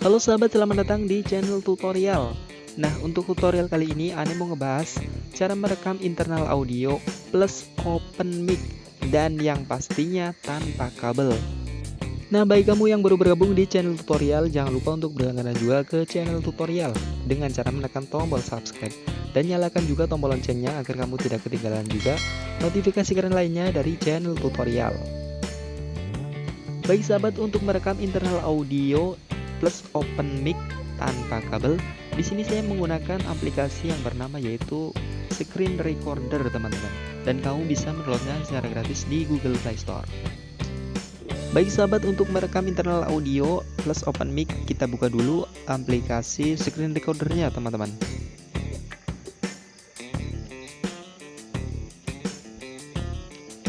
Halo sahabat, selamat datang di channel tutorial. Nah, untuk tutorial kali ini Ane mau ngebahas cara merekam internal audio plus open mic dan yang pastinya tanpa kabel. Nah, bagi kamu yang baru bergabung di channel tutorial, jangan lupa untuk berlangganan juga ke channel tutorial dengan cara menekan tombol subscribe dan nyalakan juga tombol loncengnya agar kamu tidak ketinggalan juga notifikasi keren lainnya dari channel tutorial. Baik sahabat, untuk merekam internal audio plus open mic tanpa kabel, di sini saya menggunakan aplikasi yang bernama yaitu Screen Recorder teman-teman. Dan kamu bisa mendownloadnya secara gratis di Google Play Store. Baik sahabat, untuk merekam internal audio plus open mic, kita buka dulu aplikasi Screen Recordernya teman-teman.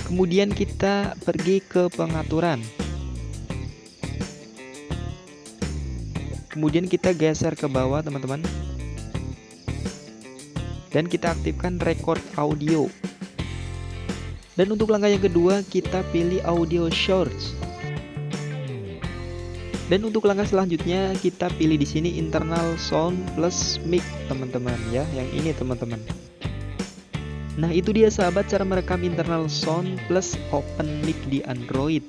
Kemudian kita pergi ke pengaturan. Kemudian kita geser ke bawah teman-teman. Dan kita aktifkan record audio. Dan untuk langkah yang kedua kita pilih audio shorts. Dan untuk langkah selanjutnya kita pilih di sini internal sound plus mic teman-teman ya yang ini teman-teman. Nah itu dia sahabat cara merekam internal sound plus open mic di Android.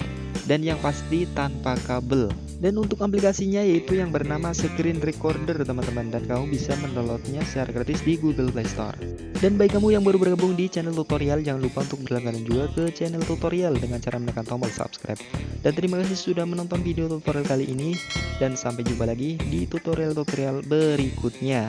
Dan yang pasti tanpa kabel dan untuk aplikasinya yaitu yang bernama Screen Recorder teman-teman. Dan kamu bisa mendownloadnya secara gratis di Google Play Store. Dan bagi kamu yang baru bergabung di channel tutorial jangan lupa untuk berlangganan juga ke channel tutorial dengan cara menekan tombol subscribe. Dan terima kasih sudah menonton video tutorial kali ini. Dan sampai jumpa lagi di tutorial-tutorial berikutnya